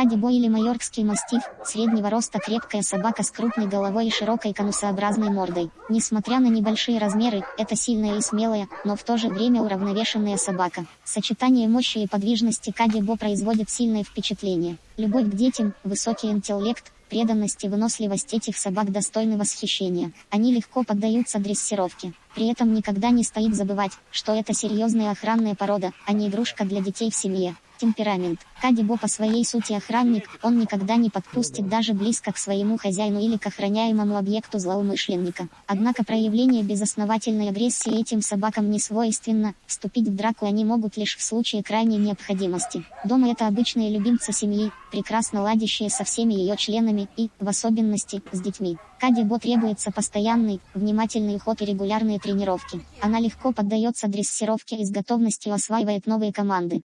Кадибо или майоркский мастиф – среднего роста крепкая собака с крупной головой и широкой конусообразной мордой. Несмотря на небольшие размеры, это сильная и смелая, но в то же время уравновешенная собака. Сочетание мощи и подвижности Кадибо производит сильное впечатление. Любовь к детям, высокий интеллект, преданность и выносливость этих собак достойны восхищения. Они легко поддаются дрессировке. При этом никогда не стоит забывать, что это серьезная охранная порода, а не игрушка для детей в семье. Темперамент. Кадибо по своей сути охранник, он никогда не подпустит даже близко к своему хозяину или к охраняемому объекту злоумышленника. Однако проявление безосновательной агрессии этим собакам не свойственно, вступить в драку они могут лишь в случае крайней необходимости. Дома это обычные любимцы семьи, прекрасно ладящие со всеми ее членами и, в особенности, с детьми. Кадибо требуется постоянный, внимательный уход и регулярные тренировки. Она легко поддается дрессировке и с готовностью осваивает новые команды.